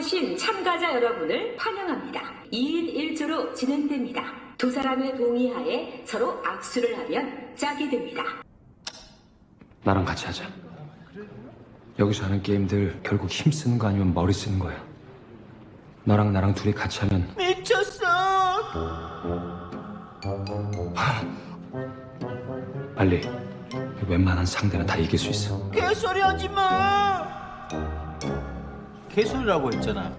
오신 참가자 여러분을 환영합니다. 2인 1조로 진행됩니다. 두 사람의 동의하에 서로 악수를 하면 짝이 됩니다. 나랑 같이 하자. 여기서 하는 게임들 결국 힘 쓰는 거 아니면 머리 쓰는 거야. 너랑 나랑 둘이 같이 하면 미쳤어. 빨리 웬만한 상대는 다 이길 수 있어. 개소리 하지 마. 개소리라고 했잖아.